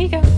Here you go.